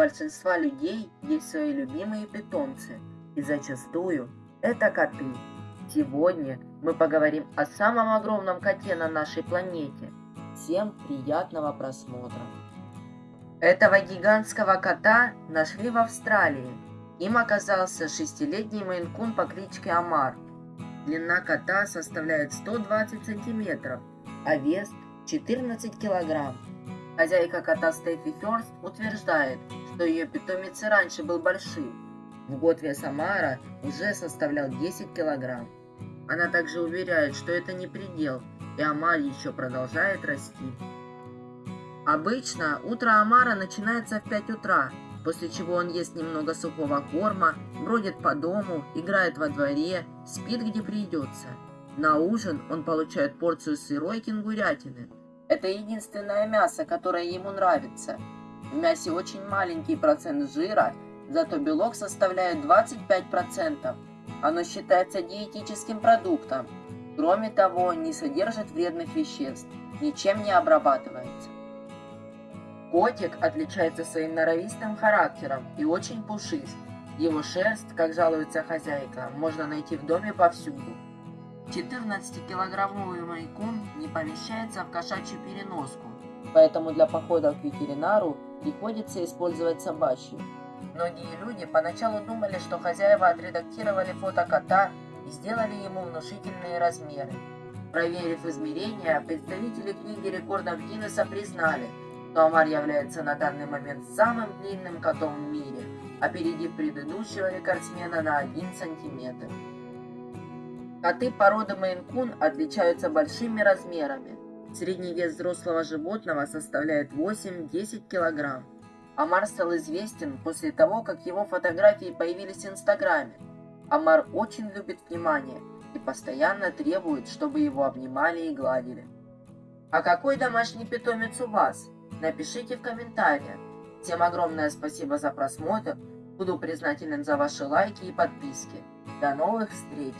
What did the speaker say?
большинства людей есть свои любимые питомцы, и зачастую это коты. Сегодня мы поговорим о самом огромном коте на нашей планете. Всем приятного просмотра. Этого гигантского кота нашли в Австралии. Им оказался шестилетний мейнкун по кличке Амар. Длина кота составляет 120 сантиметров, а вес 14 килограмм. Хозяйка кота Стефи Ферст утверждает, что ее питомец и раньше был большим. В год вес Амара уже составлял 10 килограмм. Она также уверяет, что это не предел, и Амар еще продолжает расти. Обычно утро Амара начинается в 5 утра, после чего он ест немного сухого корма, бродит по дому, играет во дворе, спит где придется. На ужин он получает порцию сырой кенгурятины. Это единственное мясо, которое ему нравится. В мясе очень маленький процент жира, зато белок составляет 25%. Оно считается диетическим продуктом. Кроме того, не содержит вредных веществ, ничем не обрабатывается. Котик отличается своим норовистым характером и очень пушист. Его шерсть, как жалуется хозяйка, можно найти в доме повсюду. 14-килограммовый майкун не помещается в кошачью переноску, поэтому для похода к ветеринару приходится использовать собачью. Многие люди поначалу думали, что хозяева отредактировали фото кота и сделали ему внушительные размеры. Проверив измерения, представители книги рекордов Гиннесса признали, что Амар является на данный момент самым длинным котом в мире, опередив предыдущего рекордсмена на 1 сантиметр. Коты породы Мейн-кун отличаются большими размерами. Средний вес взрослого животного составляет 8-10 килограмм. Амар стал известен после того, как его фотографии появились в Инстаграме. Амар очень любит внимание и постоянно требует, чтобы его обнимали и гладили. А какой домашний питомец у вас? Напишите в комментариях. Всем огромное спасибо за просмотр. Буду признателен за ваши лайки и подписки. До новых встреч!